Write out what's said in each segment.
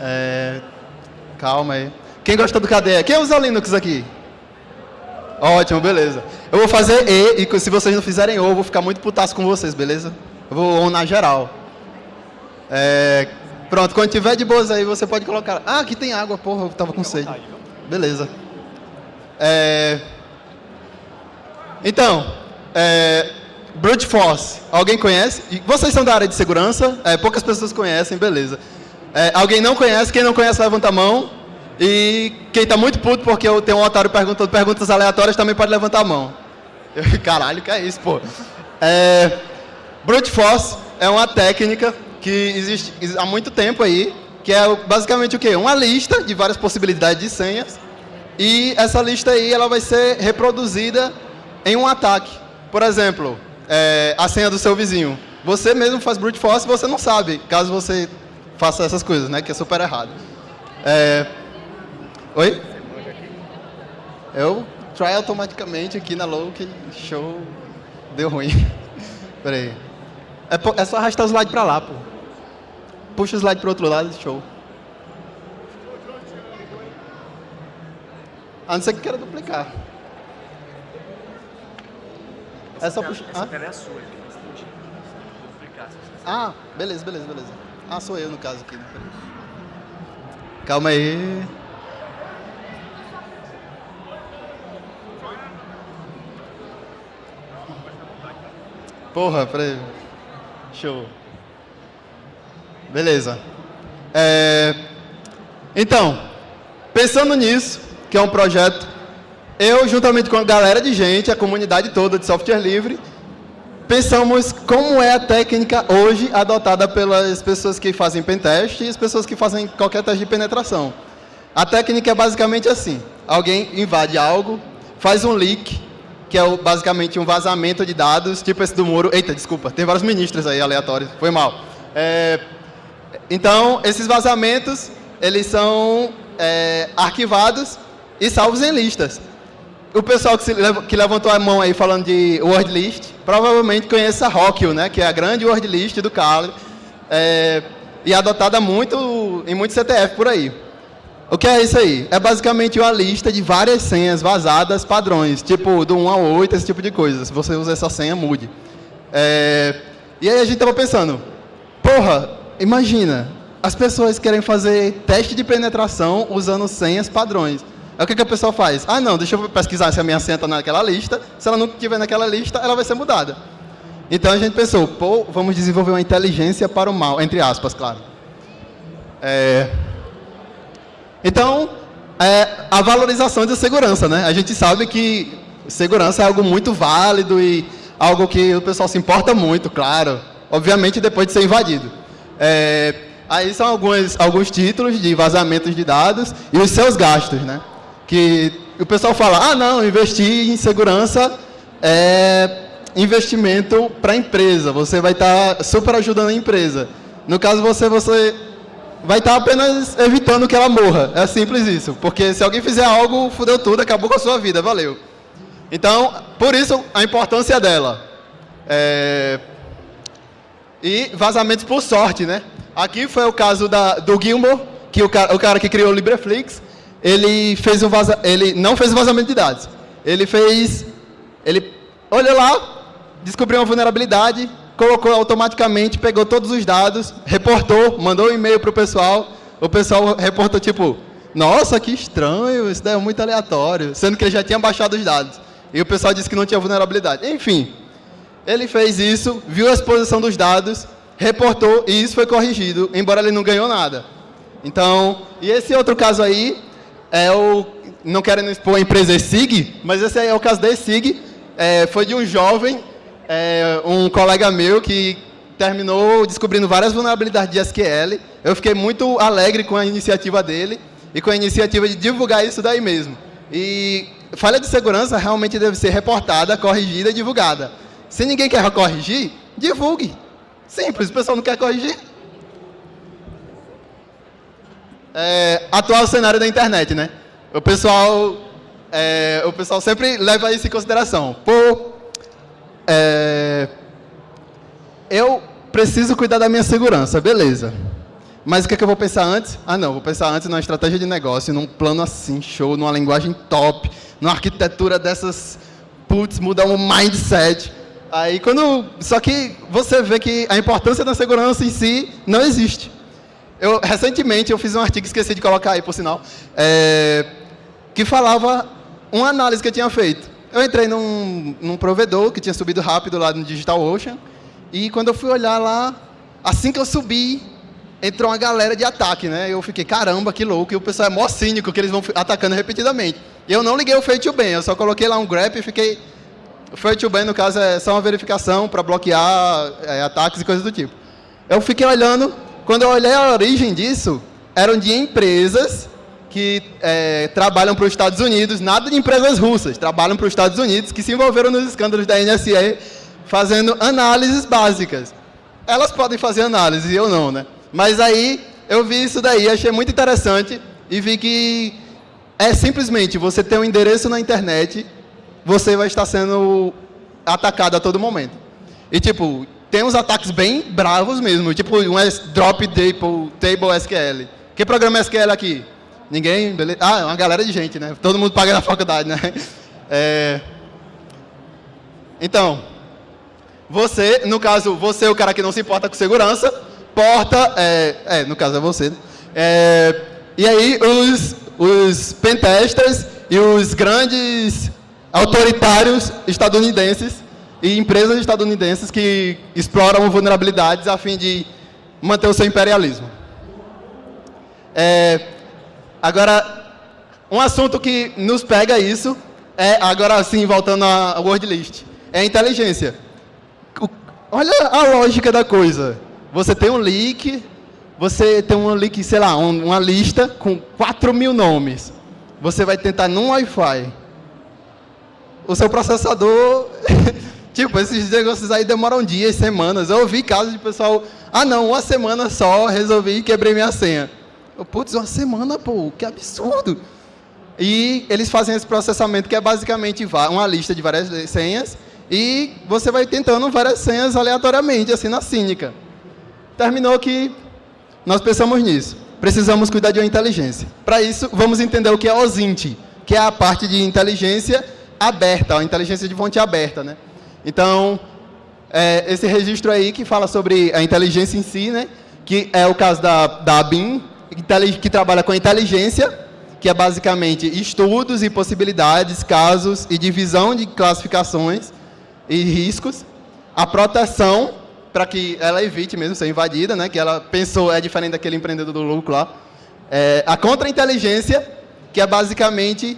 É, calma aí. Quem gosta do KDE? Quem usa Linux aqui? Ótimo, beleza. Eu vou fazer E, e se vocês não fizerem O, eu vou ficar muito putaço com vocês, beleza? Eu vou na geral. É, pronto, quando tiver de boas aí, você pode colocar... Ah, aqui tem água, porra, eu tava com sede. Beleza. É, então, é, Brute Force, alguém conhece? Vocês são da área de segurança? É, poucas pessoas conhecem, beleza. É, alguém não conhece? Quem não conhece, levanta a mão. E quem está muito puto porque eu tenho um otário perguntando perguntas aleatórias também pode levantar a mão. Eu, caralho, que é isso, pô? É, Brute Force é uma técnica que existe há muito tempo aí, que é basicamente o quê? Uma lista de várias possibilidades de senhas. E essa lista aí ela vai ser reproduzida em um ataque. Por exemplo, é, a senha do seu vizinho. Você mesmo faz brute force e você não sabe, caso você faça essas coisas, né? Que é super errado. É... Oi? Eu try automaticamente aqui na Loki, show, deu ruim. Peraí. É, é só arrastar o slide pra lá, pô. Puxa o slide pro outro lado, show. A não ser que queira duplicar. Essa, é só puxar. Essa ah? tela é a sua, Ah, beleza, beleza, beleza. Ah, sou eu no caso aqui. Né? Calma aí. Porra, peraí. Show. Beleza. É... Então, pensando nisso, que é um projeto eu, juntamente com a galera de gente, a comunidade toda de software livre, pensamos como é a técnica hoje adotada pelas pessoas que fazem pentest e as pessoas que fazem qualquer teste de penetração. A técnica é basicamente assim. Alguém invade algo, faz um leak, que é basicamente um vazamento de dados, tipo esse do muro. Eita, desculpa, tem vários ministros aí aleatórios, foi mal. É, então, esses vazamentos, eles são é, arquivados e salvos em listas o pessoal que, se, que, levantou a mão aí falando de word list, provavelmente conhece a Rockwell, né, que é a grande word list do Kali, é, e adotada muito em muitos CTF por aí. O que é isso aí? É basicamente uma lista de várias senhas vazadas padrões, tipo do 1 ao 8, esse tipo de coisa. Se você usa essa senha, mude. É, e aí a gente estava pensando, porra, imagina, as pessoas querem fazer teste de penetração usando senhas padrões. Aí o que, que a pessoa faz? Ah, não, deixa eu pesquisar se a minha senha está naquela lista. Se ela não estiver naquela lista, ela vai ser mudada. Então a gente pensou, pô, vamos desenvolver uma inteligência para o mal, entre aspas, claro. É... Então, é a valorização da segurança, né? A gente sabe que segurança é algo muito válido e algo que o pessoal se importa muito, claro. Obviamente, depois de ser invadido. É... Aí são alguns, alguns títulos de vazamentos de dados e os seus gastos, né? Que o pessoal fala, ah não, investir em segurança é investimento para a empresa, você vai estar tá super ajudando a empresa. No caso você, você vai estar tá apenas evitando que ela morra, é simples isso, porque se alguém fizer algo, fudeu tudo, acabou com a sua vida, valeu. Então, por isso a importância dela. É... E vazamentos por sorte, né? Aqui foi o caso da, do Gilmore, que o cara, o cara que criou o LibreFlix, ele, fez um vaza, ele não fez vazamento de dados. Ele fez, ele olhou lá, descobriu uma vulnerabilidade, colocou automaticamente, pegou todos os dados, reportou, mandou um e-mail para o pessoal. O pessoal reportou tipo, nossa, que estranho, isso daí é muito aleatório, sendo que ele já tinha baixado os dados. E o pessoal disse que não tinha vulnerabilidade. Enfim, ele fez isso, viu a exposição dos dados, reportou e isso foi corrigido, embora ele não ganhou nada. Então, e esse outro caso aí, é o, não quero expor a empresa ESIG, mas esse é o caso da ESIG, é, foi de um jovem, é, um colega meu que terminou descobrindo várias vulnerabilidades de SQL. Eu fiquei muito alegre com a iniciativa dele e com a iniciativa de divulgar isso daí mesmo. E falha de segurança realmente deve ser reportada, corrigida e divulgada. Se ninguém quer corrigir, divulgue. Simples, o pessoal não quer corrigir, é, atual cenário da internet, né? O pessoal, é, o pessoal sempre leva isso em consideração. Pô, é, eu preciso cuidar da minha segurança, beleza. Mas o que, é que eu vou pensar antes? Ah, não, vou pensar antes numa estratégia de negócio, num plano assim, show, numa linguagem top, numa arquitetura dessas, putz, mudar um mindset. Aí quando. Só que você vê que a importância da segurança em si não existe. Eu, recentemente eu fiz um artigo, esqueci de colocar aí, por sinal, é, que falava uma análise que eu tinha feito. Eu entrei num, num provedor que tinha subido rápido lá no DigitalOcean, e quando eu fui olhar lá, assim que eu subi, entrou uma galera de ataque, né? Eu fiquei, caramba, que louco, e o pessoal é mó cínico, que eles vão atacando repetidamente. E eu não liguei o Fade to eu só coloquei lá um grep e fiquei... O Fade to no caso, é só uma verificação para bloquear é, ataques e coisas do tipo. Eu fiquei olhando, quando eu olhei a origem disso, eram de empresas que é, trabalham para os Estados Unidos, nada de empresas russas, trabalham para os Estados Unidos, que se envolveram nos escândalos da NSA, fazendo análises básicas. Elas podem fazer análise, eu não, né? Mas aí eu vi isso daí, achei muito interessante e vi que é simplesmente você ter um endereço na internet, você vai estar sendo atacado a todo momento. E tipo, tem uns ataques bem bravos mesmo, tipo um drop table, table SQL. Que programa é SQL aqui? Ninguém? Beleza? Ah, uma galera de gente, né? Todo mundo paga na faculdade, né? É... Então, você, no caso, você é o cara que não se importa com segurança, porta, é, é no caso é você, né? é, e aí os, os pentesters e os grandes autoritários estadunidenses e empresas estadunidenses que exploram vulnerabilidades a fim de manter o seu imperialismo. É, agora, um assunto que nos pega isso é, agora sim, voltando à word list, é a inteligência. O, olha a lógica da coisa. Você tem um leak, você tem um leak, sei lá, um, uma lista com 4 mil nomes. Você vai tentar num Wi-Fi. O seu processador Tipo, esses negócios aí demoram dias, semanas. Eu ouvi casos de pessoal, ah não, uma semana só, resolvi e quebrei minha senha. Eu, putz, uma semana, pô, que absurdo. E eles fazem esse processamento que é basicamente uma lista de várias senhas e você vai tentando várias senhas aleatoriamente, assim, na cínica. Terminou que nós pensamos nisso. Precisamos cuidar de uma inteligência. Para isso, vamos entender o que é OSINT, que é a parte de inteligência aberta, a inteligência de fonte aberta, né? Então, é, esse registro aí que fala sobre a inteligência em si, né? que é o caso da, da BIM, que trabalha com inteligência, que é basicamente estudos e possibilidades, casos e divisão de classificações e riscos. A proteção, para que ela evite mesmo ser invadida, né? que ela pensou, é diferente daquele empreendedor do lucro lá. É, a contra-inteligência, que é basicamente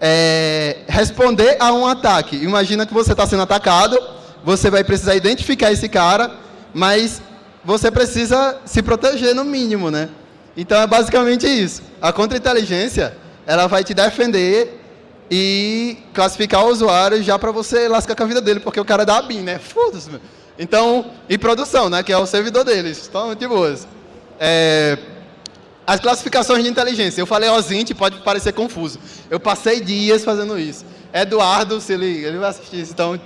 é, responder a um ataque. Imagina que você está sendo atacado, você vai precisar identificar esse cara, mas você precisa se proteger no mínimo, né? Então é basicamente isso. A contra-inteligência, ela vai te defender e classificar o usuário já para você lascar com a vida dele, porque o cara é da ABIN, né? Foda-se, Então, e produção, né? Que é o servidor deles. Então, de boas. É, as classificações de inteligência. Eu falei OSINT, pode parecer confuso. Eu passei dias fazendo isso. Eduardo, se ele, ele vai assistir isso, então...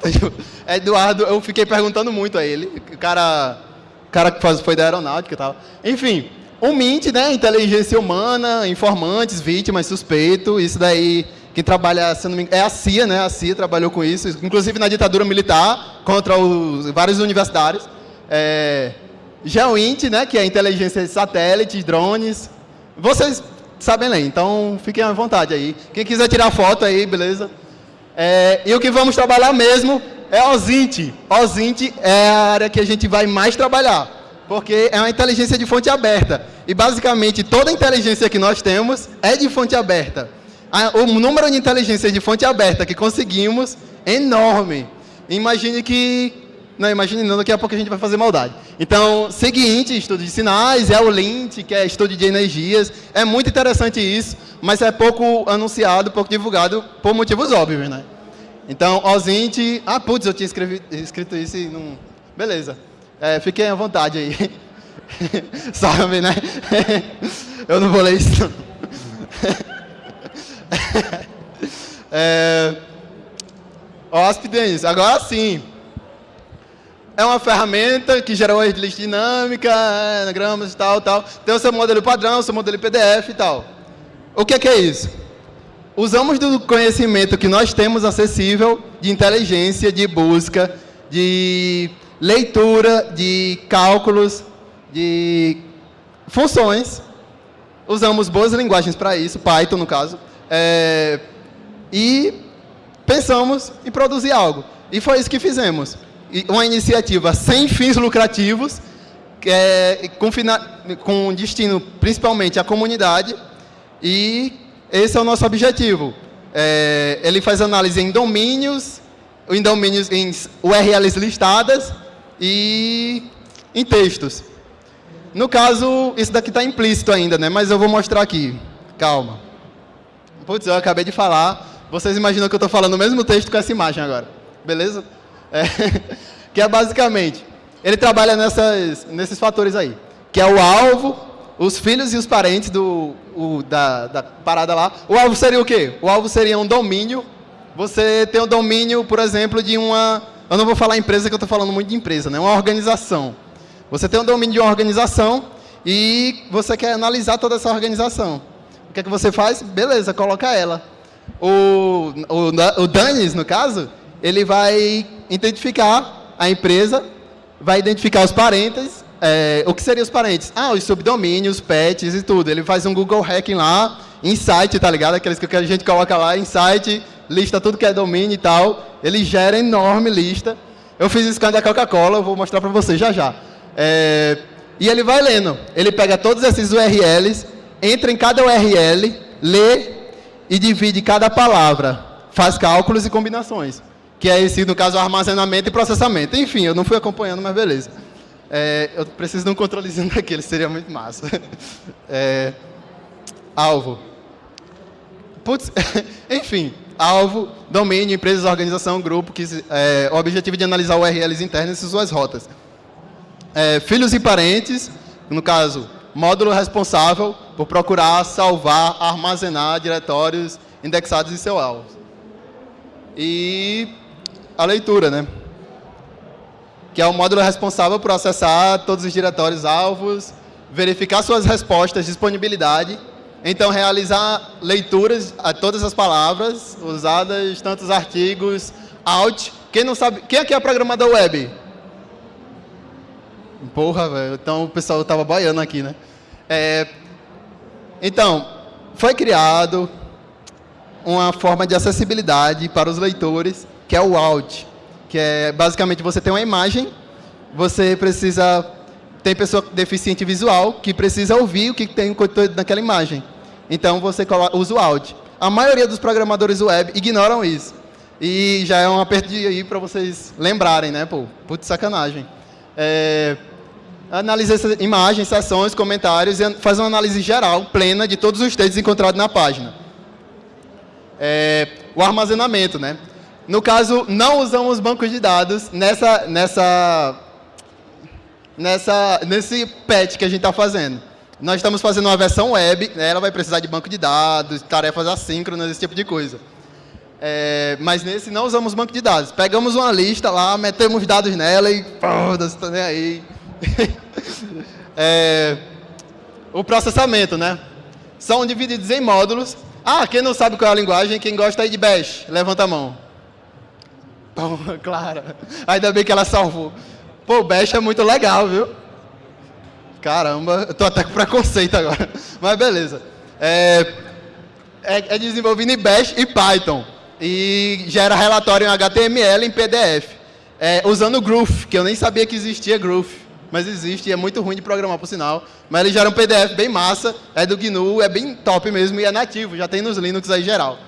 Eduardo, eu fiquei perguntando muito a ele. O cara, o cara que foi da aeronáutica e tal. Enfim, o MINT, né? Inteligência humana, informantes, vítimas, suspeito. Isso daí, quem trabalha, se não me engano, é a CIA, né? A CIA trabalhou com isso. Inclusive na ditadura militar, contra os vários universitários. É, GeoInt, né, que é inteligência de satélites, drones. Vocês sabem ler, então fiquem à vontade aí. Quem quiser tirar foto aí, beleza? É, e o que vamos trabalhar mesmo é OSINT. OSINT é a área que a gente vai mais trabalhar, porque é uma inteligência de fonte aberta. E basicamente toda inteligência que nós temos é de fonte aberta. O número de inteligência de fonte aberta que conseguimos é enorme. Imagine que não, imagine não, daqui a pouco a gente vai fazer maldade. Então, seguinte, estudo de sinais, é o LINT, que é estudo de energias. É muito interessante isso, mas é pouco anunciado, pouco divulgado, por motivos óbvios, né? Então, OSINT... Ah, putz, eu tinha escrevi, escrito isso e não... Beleza. É, fiquem à vontade aí. Sabe, né? eu não vou ler isso. é... Hóspedes, agora sim. É uma ferramenta que gera uma list dinâmica, anagramas e tal, tal. Tem o seu modelo padrão, o seu modelo PDF e tal. O que é, que é isso? Usamos do conhecimento que nós temos acessível de inteligência, de busca, de leitura, de cálculos, de funções. Usamos boas linguagens para isso, Python no caso. É, e pensamos em produzir algo. E foi isso que fizemos. Uma iniciativa sem fins lucrativos, é, com, com destino principalmente à comunidade, e esse é o nosso objetivo. É, ele faz análise em domínios, em domínios, em URLs listadas e em textos. No caso, isso daqui está implícito ainda, né? mas eu vou mostrar aqui. Calma. Putz, eu acabei de falar. Vocês imaginam que eu estou falando o mesmo texto com essa imagem agora. Beleza? É, que é basicamente, ele trabalha nessas, nesses fatores aí. Que é o alvo, os filhos e os parentes do, o, da, da parada lá. O alvo seria o quê? O alvo seria um domínio. Você tem o um domínio, por exemplo, de uma... Eu não vou falar empresa, que eu estou falando muito de empresa, né? Uma organização. Você tem um domínio de uma organização e você quer analisar toda essa organização. O que é que você faz? Beleza, coloca ela. O, o, o Danis, no caso, ele vai identificar a empresa, vai identificar os parentes. É, o que seriam os parentes? Ah, os subdomínios, pets e tudo. Ele faz um Google Hacking lá, insight, tá ligado? Aqueles que a gente coloca lá, insight, lista tudo que é domínio e tal. Ele gera enorme lista. Eu fiz isso com a da Coca-Cola, vou mostrar para vocês já já. É, e ele vai lendo. Ele pega todos esses URLs, entra em cada URL, lê e divide cada palavra. Faz cálculos e combinações. Que é esse, no caso, armazenamento e processamento. Enfim, eu não fui acompanhando, mas beleza. É, eu preciso de um controlezinho daquele, seria muito massa. É, alvo. Putz, enfim, alvo, domínio, empresas, organização, grupo, que é, o objetivo de analisar URLs internas e suas rotas é, filhos e parentes, no caso, módulo responsável por procurar salvar, armazenar diretórios indexados em seu alvo. E a leitura, né? Que é o módulo responsável por acessar todos os diretórios alvos, verificar suas respostas, disponibilidade, então realizar leituras a todas as palavras usadas, tantos artigos, out. Quem não sabe, quem aqui é programador web? Porra, velho. Então o pessoal estava baiano aqui, né? É, então, foi criado uma forma de acessibilidade para os leitores, que é o Alt, que é basicamente você tem uma imagem, você precisa tem pessoa deficiente visual que precisa ouvir o que tem naquela imagem. Então você usa o Alt. A maioria dos programadores web ignoram isso. E já é um aperto aí para vocês lembrarem, né? Pô, putz, sacanagem. É, analisa essa imagem, sessões, comentários e faz uma análise geral, plena, de todos os textos encontrados na página. É, o armazenamento, né? No caso, não usamos bancos de dados nessa, nessa, nessa, nesse patch que a gente está fazendo. Nós estamos fazendo uma versão web, né? ela vai precisar de banco de dados, tarefas assíncronas, esse tipo de coisa. É, mas nesse não usamos banco de dados. Pegamos uma lista lá, metemos dados nela e foda-se, nem aí. é, o processamento, né? São divididos em módulos. Ah, quem não sabe qual é a linguagem, quem gosta aí de Bash, levanta a mão. Pô, Clara, ainda bem que ela salvou. Pô, Bash é muito legal, viu? Caramba, eu tô até com preconceito agora. Mas beleza. É, é, é desenvolvido em Bash e Python. E gera relatório em HTML e em PDF. É, usando o Groove, que eu nem sabia que existia Groove mas existe e é muito ruim de programar, por sinal. Mas ele gera um PDF bem massa, é do GNU, é bem top mesmo e é nativo, já tem nos Linux aí geral.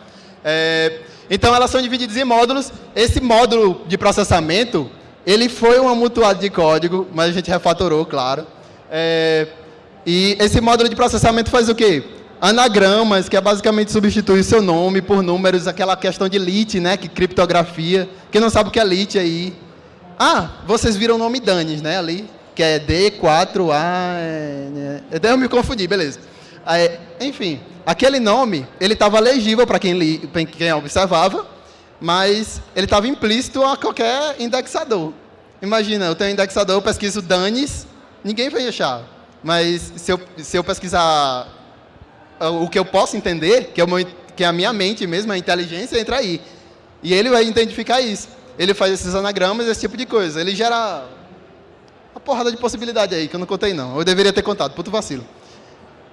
É, então, elas são divididas em módulos. Esse módulo de processamento, ele foi um amontoado de código, mas a gente refatorou, claro. É, e esse módulo de processamento faz o quê? Anagramas, que é basicamente substituir seu nome por números, aquela questão de lit, né, que criptografia. Quem não sabe o que é lit aí? Ah, vocês viram o nome Danis, né, ali que é D4A. É, é, eu me confundi, beleza. Aí, enfim, aquele nome, ele estava legível para quem, quem observava, mas ele estava implícito a qualquer indexador. Imagina, eu tenho um indexador, eu pesquiso danes, ninguém vai achar. Mas se eu, se eu pesquisar o que eu posso entender, que é, meu, que é a minha mente mesmo, a inteligência, entra aí. E ele vai identificar isso. Ele faz esses anagramas, esse tipo de coisa. Ele gera uma porrada de possibilidade aí, que eu não contei não. Eu deveria ter contado, puto vacilo.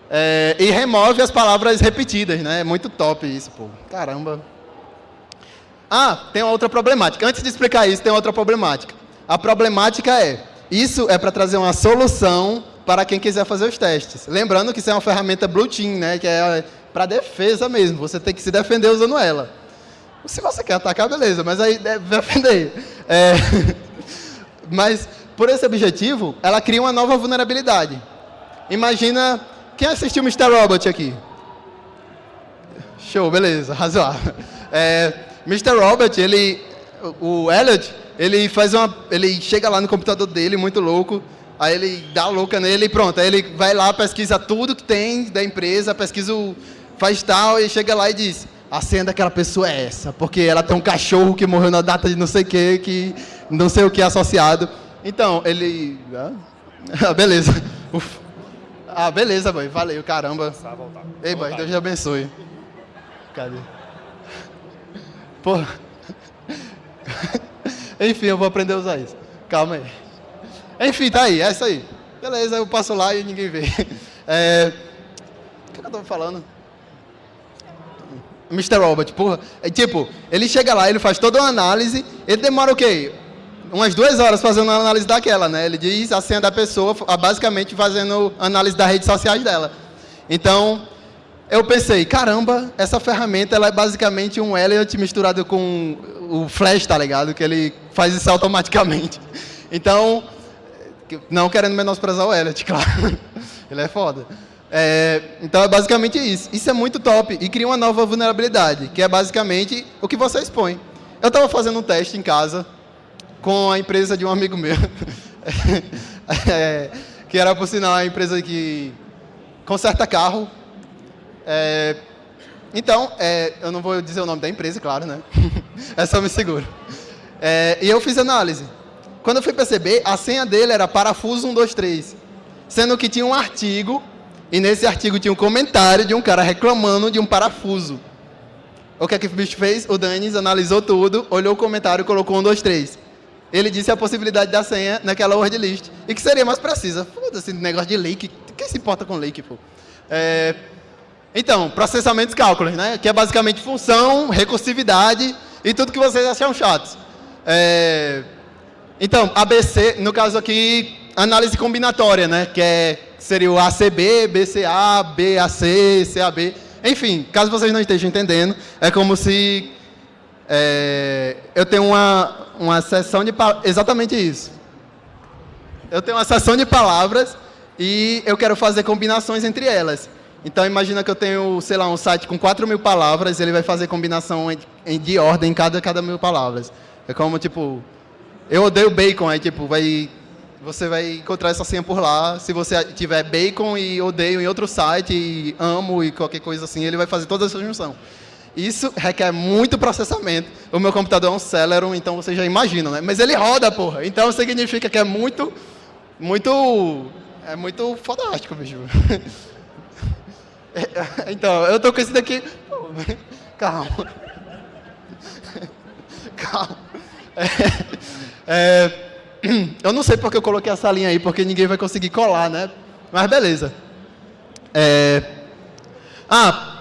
É, e remove as palavras repetidas, né? É muito top isso, pô. Caramba. Ah, tem uma outra problemática. Antes de explicar isso, tem outra problemática. A problemática é, isso é para trazer uma solução para quem quiser fazer os testes. Lembrando que isso é uma ferramenta Blue Team, né? Que é para defesa mesmo. Você tem que se defender usando ela. Se você quer atacar, beleza, mas aí defender. É, mas, por esse objetivo, ela cria uma nova vulnerabilidade. Imagina... Quem assistiu Mr. Robot aqui? Show, beleza, razoável. É, Mr. Robot, ele, o Elliot, ele faz uma, ele chega lá no computador dele, muito louco, aí ele dá louca nele e pronto, aí ele vai lá, pesquisa tudo que tem da empresa, pesquisa, o, faz tal, e chega lá e diz, a senha daquela pessoa é essa, porque ela tem um cachorro que morreu na data de não sei o que, que não sei o que é associado. Então, ele... Ah, beleza. Uf. Ah, beleza, boy. Valeu, caramba. Ei, boy, Deus te abençoe. Cadê? Pô. Enfim, eu vou aprender a usar isso. Calma aí. Enfim, tá aí, é isso aí. Beleza, eu passo lá e ninguém vê. É... O que eu tava falando? Mr. Robot, porra. É, tipo, ele chega lá, ele faz toda uma análise, ele demora o quê? Umas duas horas fazendo uma análise daquela, né? Ele diz a senha da pessoa, basicamente fazendo análise das redes sociais dela. Então, eu pensei, caramba, essa ferramenta ela é basicamente um Elliot misturado com o Flash, tá ligado? Que ele faz isso automaticamente. Então, não querendo menosprezar o Elliot, claro. ele é foda. É, então é basicamente isso. Isso é muito top e cria uma nova vulnerabilidade, que é basicamente o que você expõe. Eu estava fazendo um teste em casa, com a empresa de um amigo meu, é, que era, por sinal, a empresa que conserta carro. É, então, é, eu não vou dizer o nome da empresa, claro, né? é só me seguro. É, e eu fiz análise. Quando eu fui perceber, a senha dele era parafuso 123, sendo que tinha um artigo, e nesse artigo tinha um comentário de um cara reclamando de um parafuso. O que é que o bicho fez? O Danis analisou tudo, olhou o comentário colocou 123 ele disse a possibilidade da senha naquela word list. E que seria mais precisa. Foda-se, negócio de lake. Quem se importa com lake, pô? É, então, processamentos cálculos, né? Que é basicamente função, recursividade e tudo que vocês acham chatos. É, então, ABC, no caso aqui, análise combinatória, né? Que é, seria o ACB, BCA, BAC, CAB. Enfim, caso vocês não estejam entendendo, é como se é, eu tenho uma, uma sessão de... Exatamente isso. Eu tenho uma sessão de palavras e eu quero fazer combinações entre elas. Então, imagina que eu tenho, sei lá, um site com 4 mil palavras, ele vai fazer combinação de ordem em cada, cada mil palavras. É como, tipo, eu odeio bacon, aí, tipo, vai, você vai encontrar essa senha por lá. Se você tiver bacon e odeio em outro site, e amo e qualquer coisa assim, ele vai fazer toda essa junção. Isso requer muito processamento. O meu computador é um Celeron, então vocês já imaginam, né? Mas ele roda, porra. Então significa que é muito, muito, é muito fodástico, bicho. Então, eu tô com esse daqui... Calma. Calma. É, é, eu não sei porque eu coloquei essa linha aí, porque ninguém vai conseguir colar, né? Mas beleza. É, ah,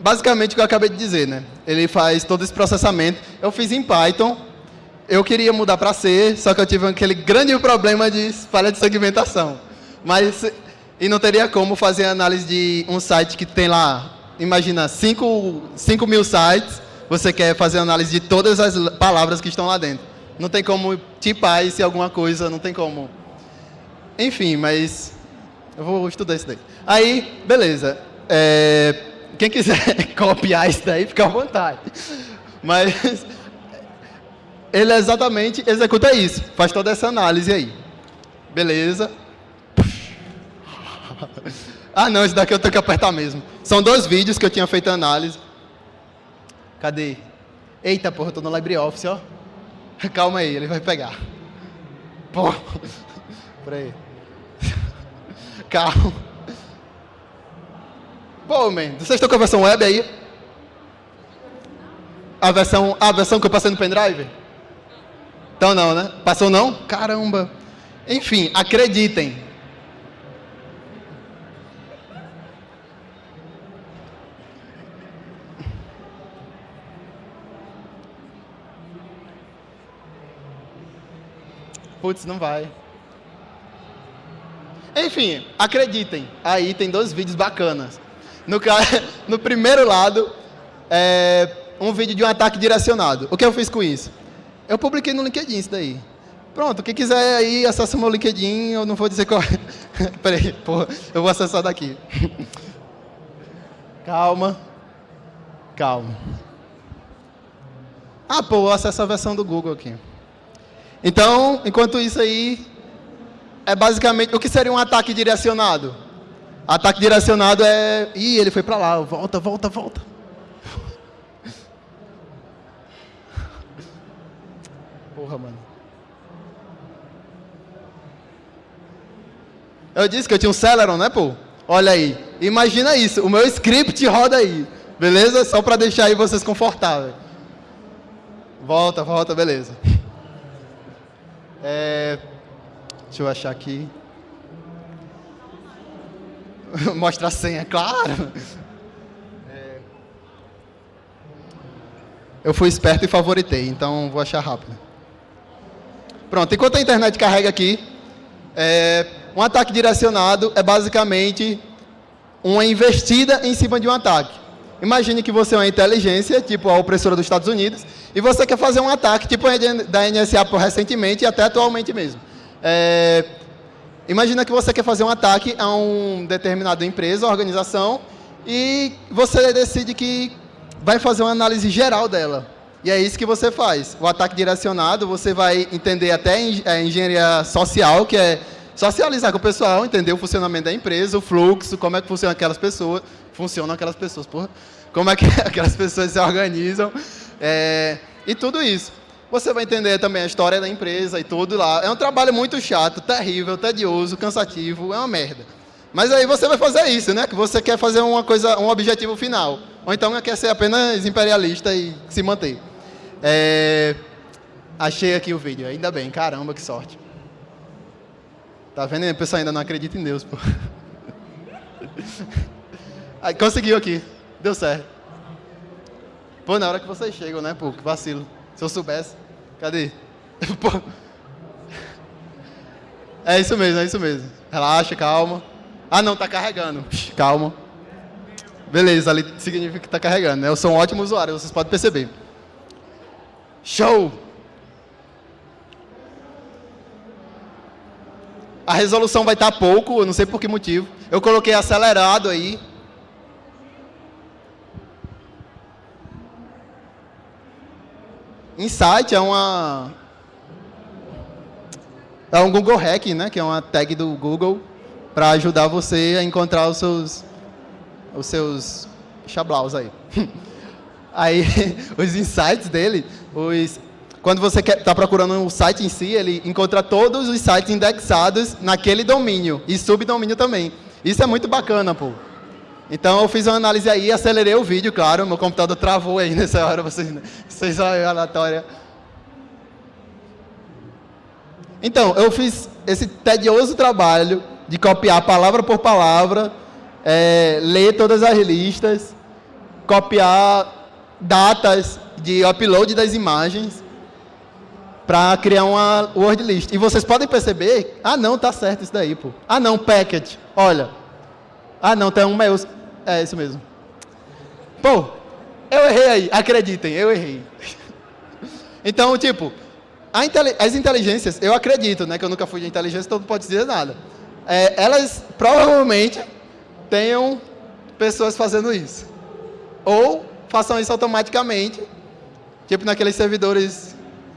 basicamente o que eu acabei de dizer, né? Ele faz todo esse processamento. Eu fiz em Python, eu queria mudar para C, só que eu tive aquele grande problema de falha de segmentação. Mas, e não teria como fazer análise de um site que tem lá, imagina, 5 mil sites, você quer fazer análise de todas as palavras que estão lá dentro. Não tem como tipar isso em alguma coisa, não tem como. Enfim, mas eu vou estudar isso daí. Aí, beleza. É, quem quiser copiar isso daí, fica à vontade. Mas ele exatamente executa isso, faz toda essa análise aí. Beleza. Ah não, esse daqui eu tenho que apertar mesmo. São dois vídeos que eu tinha feito a análise. Cadê? Eita porra, eu tô no LibreOffice, ó. Calma aí, ele vai pegar. Pô. Peraí. Calma. Pô, man, vocês estão com a versão web aí? A versão, a versão que eu passei no pendrive? Então não, né? Passou não? Caramba. Enfim, acreditem. Putz, não vai. Enfim, acreditem. Aí tem dois vídeos bacanas. No, no primeiro lado, é um vídeo de um ataque direcionado. O que eu fiz com isso? Eu publiquei no LinkedIn isso daí. Pronto, quem quiser aí, acessa o meu LinkedIn, eu não vou dizer qual é. Peraí, porra, eu vou acessar daqui. Calma. Calma. Ah, pô, eu acesso a versão do Google aqui. Então, enquanto isso aí, é basicamente, o que seria um ataque direcionado? Ataque direcionado é, ih, ele foi para lá, volta, volta, volta. Porra, mano. Eu disse que eu tinha um Celeron, né, pô? Olha aí, imagina isso, o meu script roda aí, beleza? Só para deixar aí vocês confortáveis. Volta, volta, beleza. É, deixa eu achar aqui. Mostra a senha, claro. É, eu fui esperto e favoritei, então vou achar rápido. Pronto, enquanto a internet carrega aqui, é, um ataque direcionado é basicamente uma investida em cima de um ataque. Imagine que você é uma inteligência, tipo a opressora dos Estados Unidos, e você quer fazer um ataque, tipo da NSA recentemente e até atualmente mesmo. É, imagina que você quer fazer um ataque a uma determinada empresa, organização, e você decide que vai fazer uma análise geral dela. E é isso que você faz. O ataque direcionado, você vai entender até a engenharia social, que é socializar com o pessoal, entender o funcionamento da empresa, o fluxo, como é que funcionam aquelas pessoas, funcionam aquelas pessoas, porra, como é que aquelas pessoas se organizam, é, e tudo isso. Você vai entender também a história da empresa e tudo lá. É um trabalho muito chato, terrível, tedioso, cansativo, é uma merda. Mas aí você vai fazer isso, né? Que você quer fazer uma coisa, um objetivo final. Ou então quer ser apenas imperialista e se manter. É... Achei aqui o vídeo, ainda bem, caramba, que sorte. Tá vendo? O pessoal ainda não acredita em Deus, pô. Aí, conseguiu aqui. Deu certo. Pô, na hora que vocês chegam, né, pô, que vacilo. Se eu soubesse. Cadê? É isso mesmo, é isso mesmo. Relaxa, calma. Ah, não, tá carregando. Calma. Beleza, ali significa que tá carregando, né? Eu sou um ótimo usuário, vocês podem perceber. Show! A resolução vai estar pouco, eu não sei por que motivo. Eu coloquei acelerado aí. Insight é uma é um Google Hack, né, que é uma tag do Google para ajudar você a encontrar os seus os seus chablaus aí. aí os insights dele, os quando você está procurando um site em si, ele encontra todos os sites indexados naquele domínio e subdomínio também. Isso é muito bacana, pô. Então eu fiz uma análise aí, acelerei o vídeo, claro, meu computador travou aí nessa hora, vocês, vocês olham a aleatória. Então, eu fiz esse tedioso trabalho de copiar palavra por palavra, é, ler todas as listas, copiar datas de upload das imagens, para criar uma word list. E vocês podem perceber, ah não, tá certo isso daí, pô. Ah não, package, olha. Ah não, tem um meus. É isso mesmo. Pô, eu errei aí, acreditem, eu errei. então, tipo, as inteligências, eu acredito, né, que eu nunca fui de inteligência, então não pode dizer nada. É, elas provavelmente tenham pessoas fazendo isso. Ou façam isso automaticamente, tipo naqueles servidores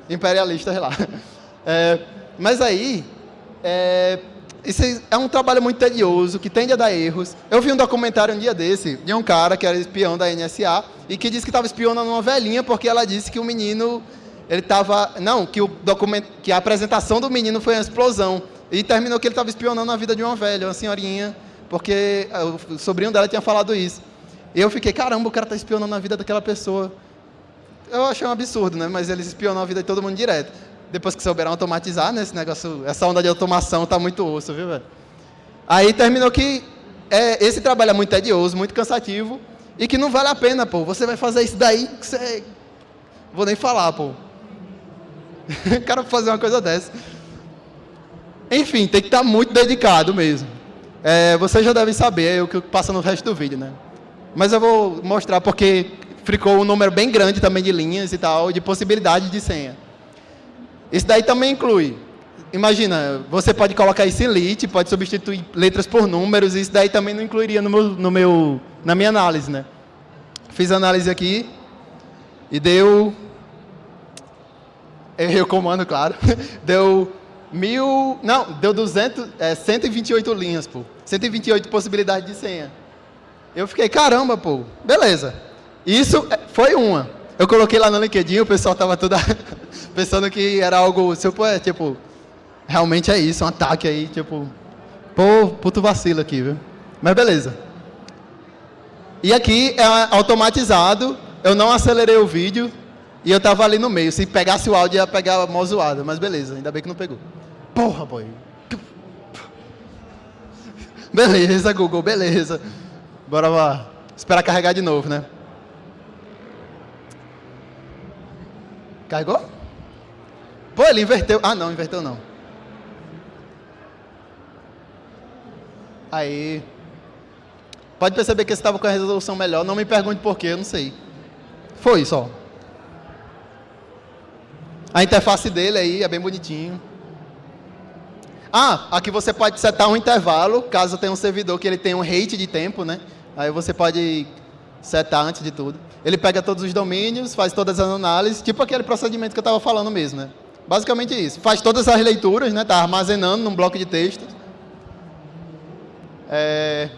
imperialistas lá. É, mas aí, é, isso é um trabalho muito tedioso, que tende a dar erros. Eu vi um documentário um dia desse, de um cara que era espião da NSA, e que disse que estava espionando uma velhinha, porque ela disse que o menino ele estava... Não, que, o documento, que a apresentação do menino foi uma explosão. E terminou que ele estava espionando a vida de uma velha, uma senhorinha, porque o sobrinho dela tinha falado isso. E eu fiquei, caramba, o cara está espionando a vida daquela pessoa. Eu achei um absurdo, né? Mas eles espionam a vida de todo mundo direto. Depois que souberam automatizar, né? Esse negócio, essa onda de automação tá muito osso, viu, velho? Aí terminou que é, esse trabalho é muito tedioso, muito cansativo e que não vale a pena, pô. Você vai fazer isso daí que você... Vou nem falar, pô. cara fazer uma coisa dessa. Enfim, tem que estar tá muito dedicado mesmo. É, vocês já devem saber é o que passa no resto do vídeo, né? Mas eu vou mostrar porque ficou um número bem grande também de linhas e tal, de possibilidades de senha. Isso daí também inclui imagina, você pode colocar isso em lit, pode substituir letras por números, isso daí também não incluiria no meu, no meu, na minha análise, né? Fiz a análise aqui e deu... Errei o comando, claro. Deu mil... Não, deu 200, é, 128 linhas, pô. 128 possibilidades de senha. Eu fiquei, caramba, pô, beleza. Isso é, foi uma. Eu coloquei lá no LinkedIn, o pessoal tava tudo pensando que era algo, tipo, realmente é isso, um ataque aí, tipo, pô, puto vacilo aqui, viu? Mas beleza. E aqui é automatizado, eu não acelerei o vídeo e eu tava ali no meio. Se pegasse o áudio ia pegar mó zoada, mas beleza, ainda bem que não pegou. Porra, boy. Beleza, Google, beleza. Bora lá. Esperar carregar de novo, né? Carregou? Pô, ele inverteu. Ah, não, inverteu não. Aí, pode perceber que esse estava com a resolução melhor. Não me pergunte por quê, eu não sei. Foi só. A interface dele aí é bem bonitinho. Ah, aqui você pode setar um intervalo, caso tenha um servidor que ele tenha um rate de tempo, né? Aí você pode setar antes de tudo. Ele pega todos os domínios, faz todas as análises, tipo aquele procedimento que eu estava falando mesmo, né? Basicamente isso. Faz todas as leituras, né? Está armazenando num bloco de texto é,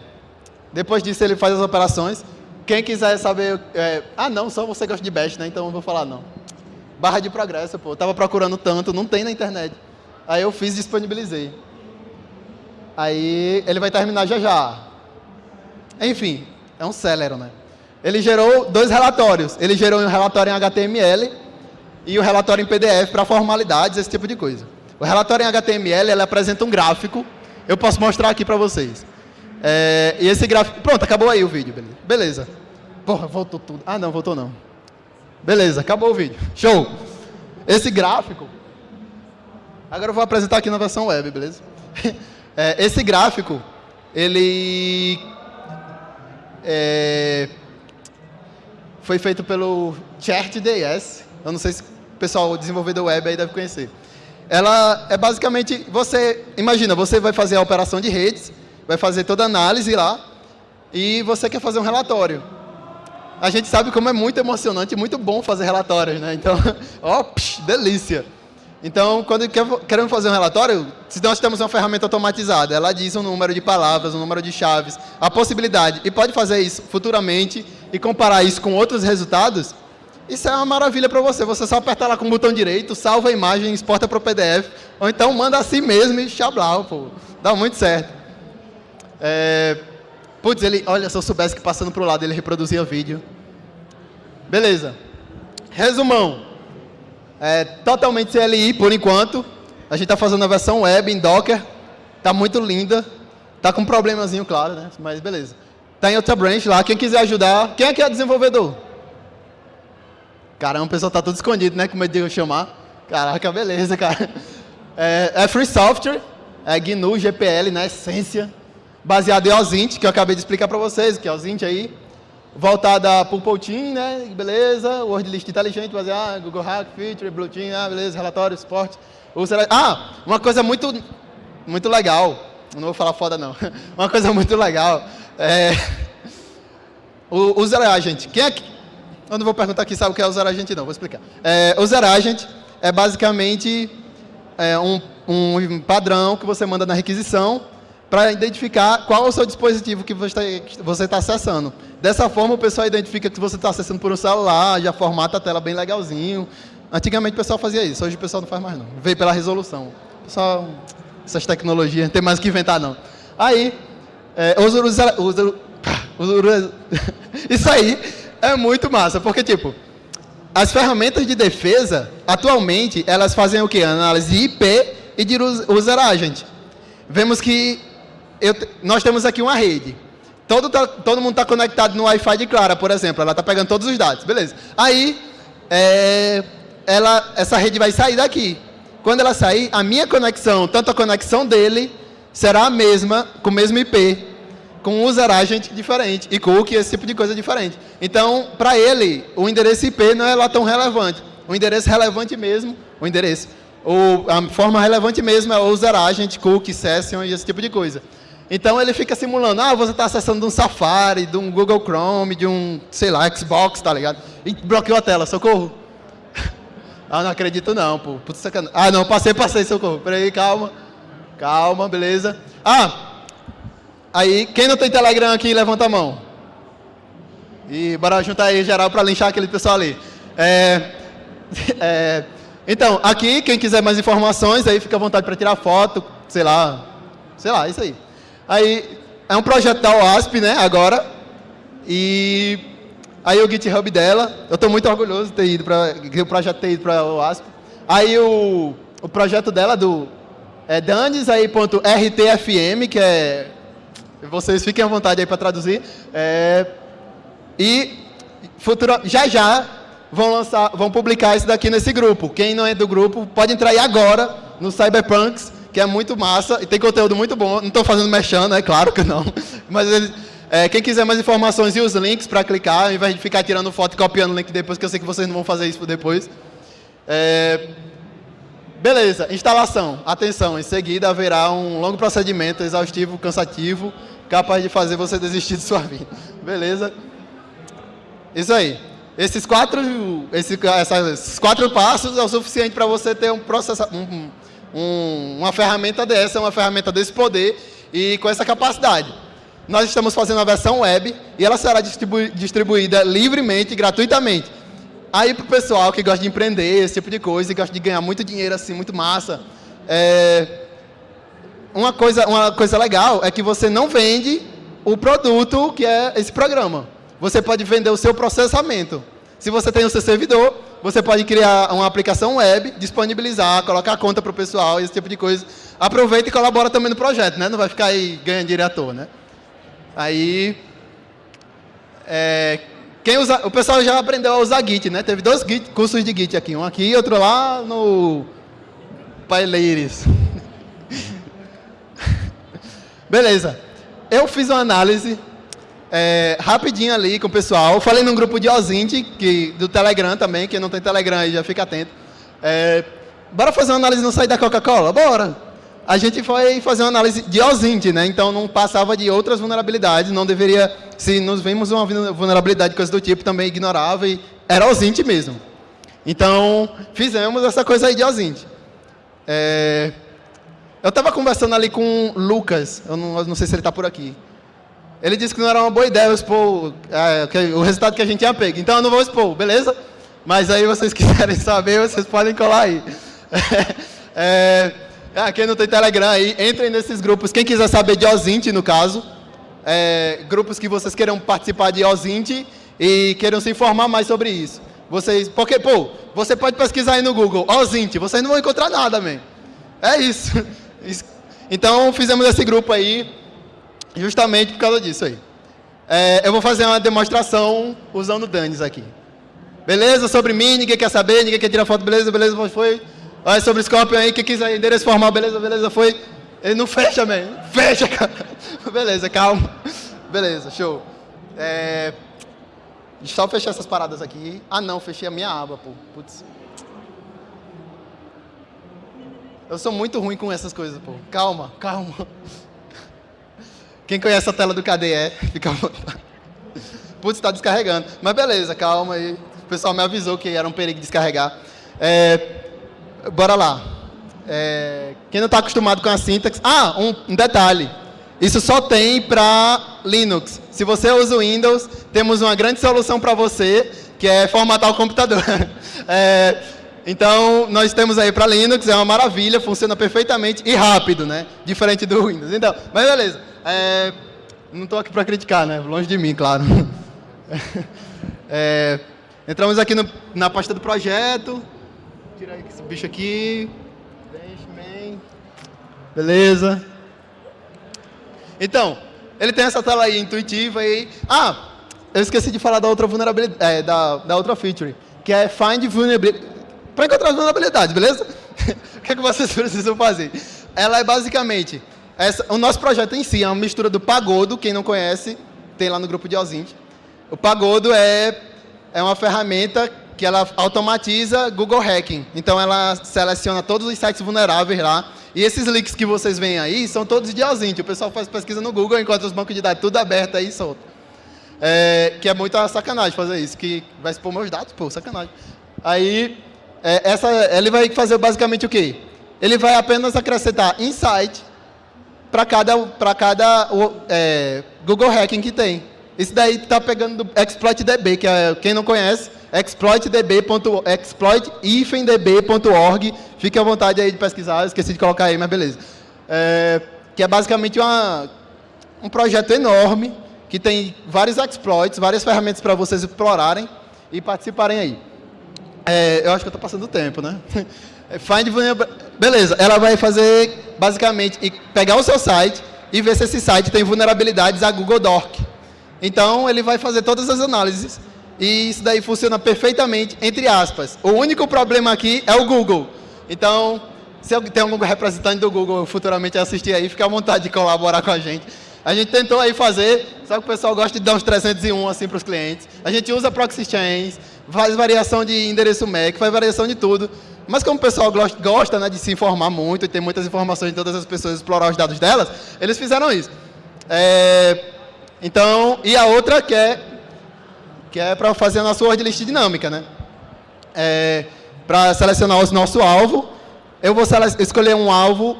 depois disso, ele faz as operações. Quem quiser saber... É, ah, não, só você gosta de Bash, né? Então eu vou falar não. Barra de progresso, pô. Eu tava procurando tanto, não tem na internet. Aí eu fiz e disponibilizei. Aí ele vai terminar já já. Enfim, é um Celero, né? Ele gerou dois relatórios. Ele gerou um relatório em HTML e um relatório em PDF para formalidades, esse tipo de coisa. O relatório em HTML ele apresenta um gráfico. Eu posso mostrar aqui para vocês. É, e esse gráfico... Pronto, acabou aí o vídeo. Beleza. Porra, voltou tudo. Ah, não, voltou não. Beleza, acabou o vídeo. Show. Esse gráfico... Agora eu vou apresentar aqui na versão web, beleza? É, esse gráfico, ele... É, foi feito pelo Chart.js. Eu não sei se o pessoal desenvolvedor web aí deve conhecer. Ela é basicamente, você, imagina, você vai fazer a operação de redes, vai fazer toda a análise lá e você quer fazer um relatório. A gente sabe como é muito emocionante muito bom fazer relatórios, né? Então, ó, psh, delícia. Então, quando queremos fazer um relatório, se nós temos uma ferramenta automatizada, ela diz um número de palavras, um número de chaves, a possibilidade, e pode fazer isso futuramente e comparar isso com outros resultados, isso é uma maravilha para você. Você só aperta lá com o botão direito, salva a imagem, exporta para o PDF, ou então manda assim mesmo e xablau, pô. Dá muito certo. É, putz, ele, olha, se eu soubesse que passando para o lado ele reproduzia vídeo. Beleza. Resumão. É, totalmente CLI por enquanto. A gente está fazendo a versão web em Docker. Está muito linda. Está com um problemazinho, claro, né? Mas beleza. Está em outra branch lá. Quem quiser ajudar. Quem que é desenvolvedor? Caramba, o pessoal está todo escondido, né? Com medo de eu chamar. Caraca, beleza, cara. É, é free software. É GNU, GPL, na essência baseado em OSINT, que eu acabei de explicar para vocês, que é OSINT aí, voltada para o Poutin, né, beleza, Word List inteligente, baseado, Google Hack, Feature, Blue Team, ah, beleza, relatório, suporte. Ah, uma coisa muito, muito legal, não vou falar foda não, uma coisa muito legal, é, o, o Zero Agent, quem é que, eu não vou perguntar aqui, sabe o que é o Zero Agent não, vou explicar. É, o Zero Agent é basicamente é, um, um padrão que você manda na requisição, para identificar qual é o seu dispositivo que você está acessando. Dessa forma, o pessoal identifica que você está acessando por um celular, já formata a tela bem legalzinho. Antigamente o pessoal fazia isso, hoje o pessoal não faz mais não. Veio pela resolução. Pessoal, essas tecnologias, não tem mais o que inventar não. Aí, é, os isso aí é muito massa, porque tipo, as ferramentas de defesa, atualmente, elas fazem o que? Análise de IP e de user agent. Vemos que eu, nós temos aqui uma rede. Todo, todo mundo está conectado no Wi-Fi de Clara, por exemplo. Ela está pegando todos os dados, beleza. Aí, é, ela, essa rede vai sair daqui. Quando ela sair, a minha conexão, tanto a conexão dele, será a mesma, com o mesmo IP, com um user agent diferente, e cookie, esse tipo de coisa diferente. Então, para ele, o endereço IP não é lá tão relevante. O endereço relevante mesmo, o endereço, o, a forma relevante mesmo é o user agent, cookie, session e esse tipo de coisa. Então ele fica simulando, ah, você está acessando de um Safari, de um Google Chrome, de um, sei lá, Xbox, tá ligado? E bloqueou a tela, socorro. ah, não acredito não, pô. Putz, sacanagem. Ah, não, passei, passei, socorro. Peraí, calma. Calma, beleza. Ah, aí, quem não tem Telegram aqui, levanta a mão. E bora juntar aí geral para linchar aquele pessoal ali. É, é, então, aqui, quem quiser mais informações, aí fica à vontade para tirar foto, sei lá, sei lá, isso aí. Aí, é um projeto da OASP, né, agora. E aí o GitHub dela, eu estou muito orgulhoso de ter ido para o projeto ter ido para a OASP. Aí o, o projeto dela do é danes aí ponto .rtfm, que é vocês fiquem à vontade aí para traduzir. É, e futuro, já já vão lançar, vão publicar isso daqui nesse grupo. Quem não é do grupo pode entrar aí agora no Cyberpunks que é muito massa e tem conteúdo muito bom. Não estou fazendo mexendo, é claro que não. Mas é, quem quiser mais informações e os links para clicar, ao invés de ficar tirando foto e copiando o link depois, que eu sei que vocês não vão fazer isso depois. É, beleza, instalação. Atenção, em seguida haverá um longo procedimento exaustivo, cansativo, capaz de fazer você desistir de sua vida. Beleza? Isso aí. Esses quatro, esses, esses quatro passos é o suficiente para você ter um processo, um, um, uma ferramenta dessa, uma ferramenta desse poder e com essa capacidade. Nós estamos fazendo a versão web e ela será distribu distribuída livremente, gratuitamente. Aí para o pessoal que gosta de empreender, esse tipo de coisa, e gosta de ganhar muito dinheiro assim, muito massa, é... uma, coisa, uma coisa legal é que você não vende o produto que é esse programa. Você pode vender o seu processamento. Se você tem o seu servidor, você pode criar uma aplicação web, disponibilizar, colocar a conta para o pessoal, esse tipo de coisa. Aproveita e colabora também no projeto, né? Não vai ficar aí ganhando toa, né? Aí, é, quem usa, o pessoal já aprendeu a usar Git, né? Teve dois Git, cursos de Git aqui, um aqui e outro lá no Paileiris. Beleza. Eu fiz uma análise é, rapidinho ali com o pessoal. Falei num grupo de Ozint, que, do Telegram também, quem não tem Telegram aí já fica atento. É, bora fazer uma análise no site da Coca-Cola? Bora! A gente foi fazer uma análise de Ozint, né? Então não passava de outras vulnerabilidades, não deveria, se nos vimos uma vulnerabilidade, coisa do tipo, também ignorava e era Ozint mesmo. Então, fizemos essa coisa aí de Ozint. É, eu estava conversando ali com o Lucas, eu não, eu não sei se ele está por aqui. Ele disse que não era uma boa ideia eu expor é, o resultado que a gente tinha pego. Então eu não vou expor, beleza? Mas aí vocês quiserem saber, vocês podem colar aí. é, é, quem não tem Telegram aí, entrem nesses grupos. Quem quiser saber de Ozint, no caso, é, grupos que vocês queiram participar de Ozint e queiram se informar mais sobre isso. Vocês, porque, pô, você pode pesquisar aí no Google, Ozint, vocês não vão encontrar nada, man. É isso. Então, fizemos esse grupo aí, Justamente por causa disso aí. É, eu vou fazer uma demonstração usando Danis aqui. Beleza? Sobre mim, ninguém quer saber, ninguém quer tirar foto, beleza, beleza, foi. Olha sobre o Scorpion aí, quem quiser endereço formal, beleza, beleza, foi. Ele não fecha, man. Fecha, cara. beleza, calma. Beleza, show. É... Deixa eu fechar essas paradas aqui. Ah, não, fechei a minha aba, pô. Putz. Eu sou muito ruim com essas coisas, pô. Calma, calma. Quem conhece a tela do KDE, fica à vontade. Putz, está descarregando. Mas beleza, calma aí. O pessoal me avisou que era um perigo descarregar. É, bora lá. É, quem não está acostumado com a sintaxe... Ah, um, um detalhe. Isso só tem para Linux. Se você usa o Windows, temos uma grande solução para você, que é formatar o computador. É, Então, nós temos aí para Linux, é uma maravilha, funciona perfeitamente e rápido, né? Diferente do Windows. Então, mas beleza. É, não estou aqui para criticar, né? Longe de mim, claro. É, entramos aqui no, na pasta do projeto. Tira esse bicho aqui. Beleza. Então, ele tem essa tela aí intuitiva aí. Ah, eu esqueci de falar da outra vulnerabilidade, é, da, da outra feature, que é Find Vulnerability. Para encontrar as vulnerabilidades, beleza? o que, é que vocês precisam fazer? Ela é basicamente, essa, o nosso projeto em si é uma mistura do Pagodo, quem não conhece, tem lá no grupo de Ozint. O Pagodo é, é uma ferramenta que ela automatiza Google Hacking. Então, ela seleciona todos os sites vulneráveis lá. E esses links que vocês veem aí são todos de Ozint. O pessoal faz pesquisa no Google, encontra os bancos de dados tudo aberto aí solto. É, que é muita sacanagem fazer isso, que vai expor meus dados, pô, sacanagem. Aí, é, essa, ele vai fazer basicamente o quê? Ele vai apenas acrescentar insight para cada, pra cada é, Google Hacking que tem. Isso daí está pegando do ExploitDB, que é, quem não conhece, exploitdb.org. Fique à vontade aí de pesquisar, esqueci de colocar aí, mas beleza. É, que é basicamente uma, um projeto enorme, que tem vários exploits, várias ferramentas para vocês explorarem e participarem aí. É, eu acho que eu estou passando o tempo, né? Find Beleza, ela vai fazer, basicamente, pegar o seu site e ver se esse site tem vulnerabilidades a Google Doc. Então, ele vai fazer todas as análises e isso daí funciona perfeitamente, entre aspas. O único problema aqui é o Google. Então, se tem algum representante do Google futuramente assistir aí, fica à vontade de colaborar com a gente. A gente tentou aí fazer, só que o pessoal gosta de dar uns 301 assim para os clientes. A gente usa proxy chains, faz variação de endereço MAC, faz variação de tudo. Mas como o pessoal gosta né, de se informar muito e tem muitas informações de todas as pessoas explorar os dados delas, eles fizeram isso. É, então, e a outra que é, que é para fazer a nossa word list dinâmica, né? É, para selecionar o nosso alvo, eu vou escolher um alvo,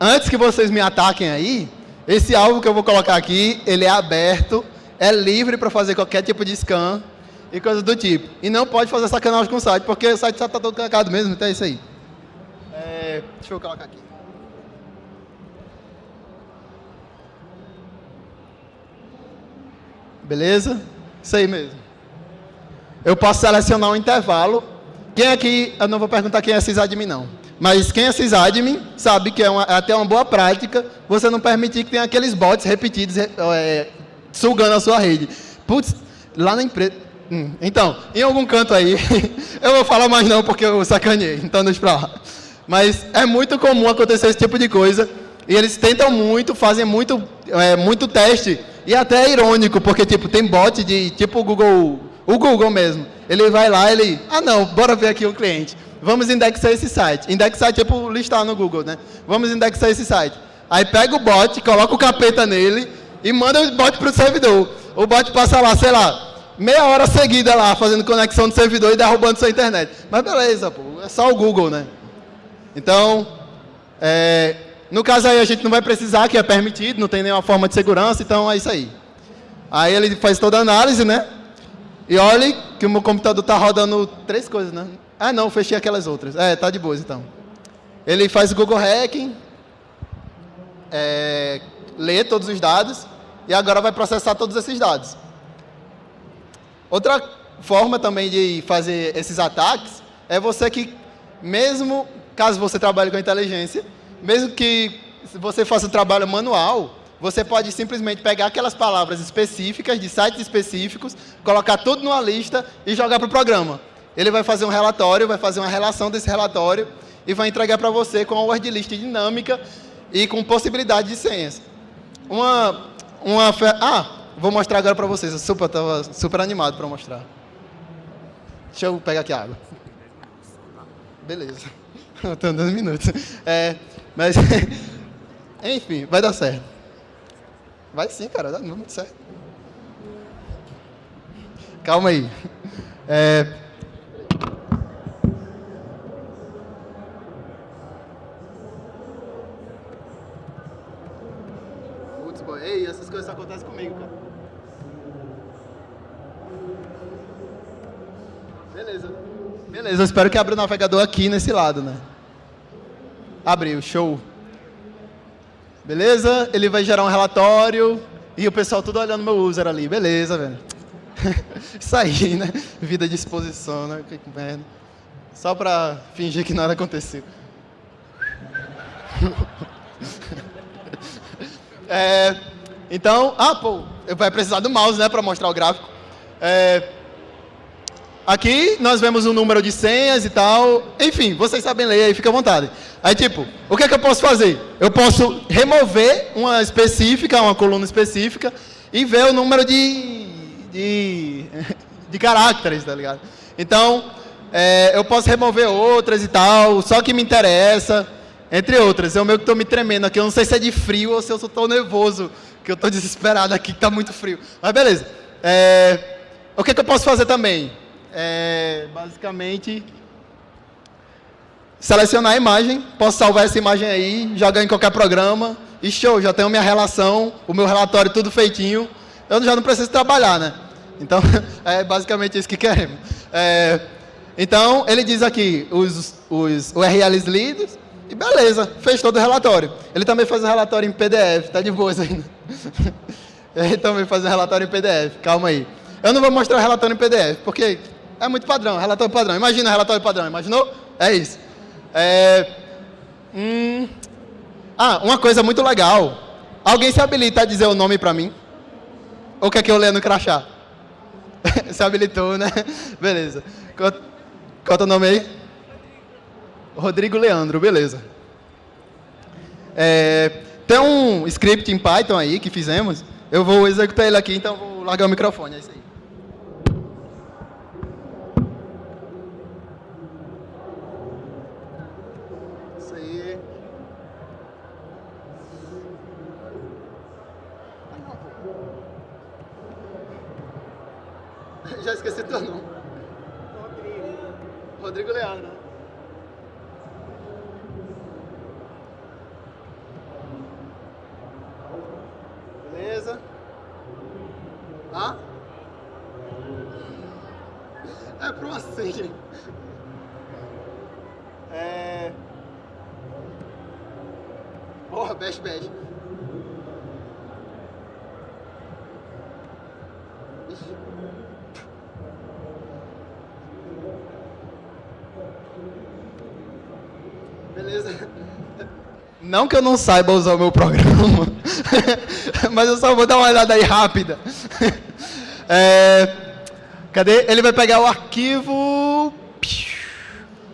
antes que vocês me ataquem aí, esse alvo que eu vou colocar aqui, ele é aberto, é livre para fazer qualquer tipo de scan, e coisas do tipo. E não pode fazer sacanagem com o site, porque o site já está todo cagado mesmo, então é isso aí. É, deixa eu colocar aqui. Beleza? Isso aí mesmo. Eu posso selecionar um intervalo. Quem aqui, eu não vou perguntar quem é sysadmin não, mas quem é sysadmin sabe que é, uma, é até uma boa prática você não permitir que tenha aqueles bots repetidos é, sugando a sua rede. Putz, lá na empresa, Hum, então, em algum canto aí, eu vou falar mais não porque eu sacaneei, então deixa pra lá. Mas é muito comum acontecer esse tipo de coisa, e eles tentam muito, fazem muito, é, muito teste, e até é irônico, porque tipo, tem bot de tipo o Google, o Google mesmo. Ele vai lá, ele, ah não, bora ver aqui o cliente. Vamos indexar esse site. Indexar tipo listar no Google, né? Vamos indexar esse site. Aí pega o bot, coloca o capeta nele e manda o bot para o servidor. O bot passa lá, sei lá, meia hora seguida lá, fazendo conexão do servidor e derrubando sua internet. Mas beleza, pô, é só o Google, né? Então, é, no caso aí a gente não vai precisar, que é permitido, não tem nenhuma forma de segurança, então é isso aí. Aí ele faz toda a análise, né? E olhe que o meu computador está rodando três coisas, né? Ah, não, fechei aquelas outras. É, tá de boas então. Ele faz o Google Hacking, é, lê todos os dados e agora vai processar todos esses dados. Outra forma também de fazer esses ataques é você que, mesmo caso você trabalhe com inteligência, mesmo que você faça o trabalho manual, você pode simplesmente pegar aquelas palavras específicas, de sites específicos, colocar tudo numa lista e jogar para o programa. Ele vai fazer um relatório, vai fazer uma relação desse relatório e vai entregar para você com uma word list dinâmica e com possibilidade de senhas. Uma, uma, ah, Vou mostrar agora para vocês. Eu super, super animado para mostrar. Deixa eu pegar aqui a água. Beleza. Estou 10 minutos. É, mas, enfim, vai dar certo. Vai sim, cara. Dá muito certo. Calma aí. É, Ei, essas coisas acontecem comigo, cara. Beleza. Beleza, eu espero que abra o navegador aqui nesse lado, né? Abriu, show. Beleza? Ele vai gerar um relatório e o pessoal tudo olhando meu user ali. Beleza, velho. Isso aí, né? Vida de exposição, né? Que merda. Só pra fingir que nada aconteceu. é, então, ah, pô, vai precisar do mouse, né, para mostrar o gráfico. É, aqui nós vemos um número de senhas e tal. Enfim, vocês sabem ler aí, fica à vontade. Aí, tipo, o que é que eu posso fazer? Eu posso remover uma específica, uma coluna específica, e ver o número de, de, de caracteres, tá ligado? Então, é, eu posso remover outras e tal, só que me interessa, entre outras. Eu meio que estou me tremendo aqui, eu não sei se é de frio ou se eu estou nervoso que eu estou desesperado aqui, que está muito frio. Mas beleza. É, o que, que, eu posso fazer também? É, basicamente, selecionar a imagem, posso salvar essa imagem aí, jogar em qualquer programa, e show, já tenho minha relação, o meu relatório tudo feitinho, eu já não preciso trabalhar, né? Então, é basicamente isso que queremos. É, então, ele diz aqui os, os URLs lidos, e beleza, fez todo o relatório. Ele também faz o relatório em PDF, tá de boa ainda. Ele também faz o relatório em PDF, calma aí. Eu não vou mostrar o relatório em PDF, porque é muito padrão, relatório padrão. Imagina relatório padrão, imaginou? É isso. É... Hum... Ah, uma coisa muito legal. Alguém se habilita a dizer o nome para mim? Ou quer que eu leia no crachá? se habilitou, né? Beleza. Qual é o nome aí? Rodrigo Leandro, beleza. É, tem um script em Python aí que fizemos. Eu vou executar ele aqui, então vou largar o microfone. É isso aí. Isso aí. Já esqueci teu nome. Rodrigo. Rodrigo Leandro. Beleza? Ah? É pro assim. É... Porra, bash, bash. Beleza. Não que eu não saiba usar o meu programa, mas eu só vou dar uma olhada aí rápida. É, cadê? Ele vai pegar o arquivo,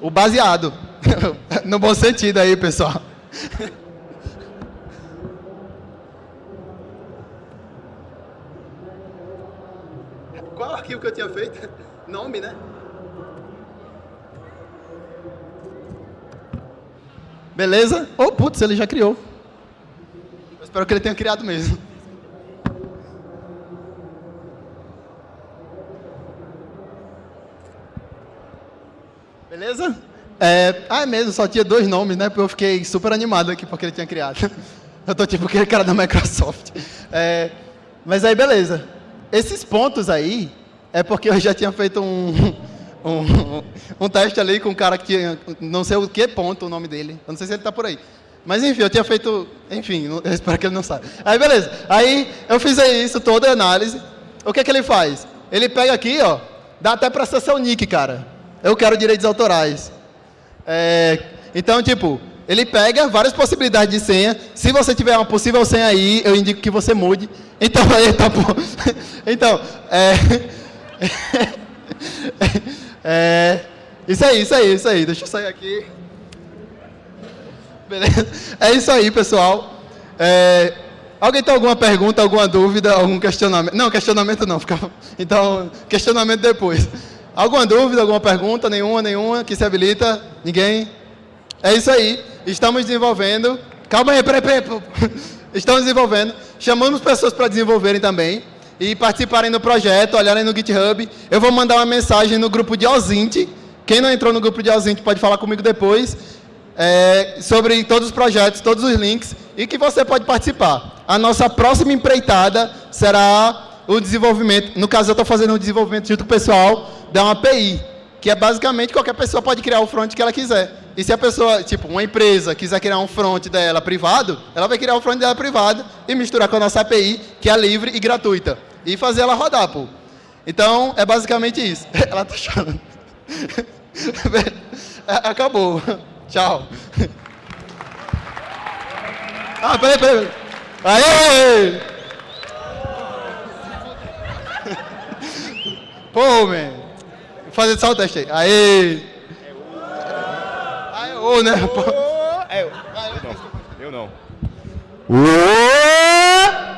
o baseado, no bom sentido aí, pessoal. Qual arquivo que eu tinha feito? Nome, né? Beleza? Oh, putz, ele já criou. Eu espero que ele tenha criado mesmo. Beleza? É, ah, é mesmo, só tinha dois nomes, né? Porque eu fiquei super animado aqui porque ele tinha criado. Eu tô tipo aquele cara da Microsoft. É, mas aí, beleza. Esses pontos aí é porque eu já tinha feito um, um, um teste ali com um cara que não sei o que ponto o nome dele. Eu não sei se ele está por aí. Mas enfim, eu tinha feito, enfim, eu espero que ele não saiba. Aí beleza, aí eu fiz isso, toda a análise. O que é que ele faz? Ele pega aqui, ó, dá até para acessar o nick, cara. Eu quero direitos autorais. É, então, tipo, ele pega várias possibilidades de senha. Se você tiver uma possível senha aí, eu indico que você mude. Então, aí tá bom. Então, é... É, isso aí, isso aí, isso aí. Deixa eu sair aqui. Beleza? É isso aí, pessoal. É, alguém tem alguma pergunta, alguma dúvida, algum questionamento? Não, questionamento não. Fica... Então, questionamento depois. Alguma dúvida, alguma pergunta? Nenhuma, nenhuma que se habilita? Ninguém? É isso aí. Estamos desenvolvendo. Calma aí, peraí, peraí. Estamos desenvolvendo. Chamamos pessoas para desenvolverem também e participarem do projeto, olharem no GitHub. Eu vou mandar uma mensagem no grupo de Ozint. Quem não entrou no grupo de Ozint pode falar comigo depois é, sobre todos os projetos, todos os links e que você pode participar. A nossa próxima empreitada será o desenvolvimento. No caso, eu estou fazendo o desenvolvimento junto com o pessoal da uma API. que é basicamente qualquer pessoa pode criar o front que ela quiser. E se a pessoa, tipo, uma empresa quiser criar um front dela privado, ela vai criar o front dela privado e misturar com a nossa API, que é livre e gratuita. E fazer ela rodar, pô. Então, é basicamente isso. Ela tá chorando. Acabou. Tchau. Ah, peraí, peraí. Aê! Pô, man. Vou fazer só o teste aí. Aê! Aê, ô, né? É eu. Eu não. Eu não.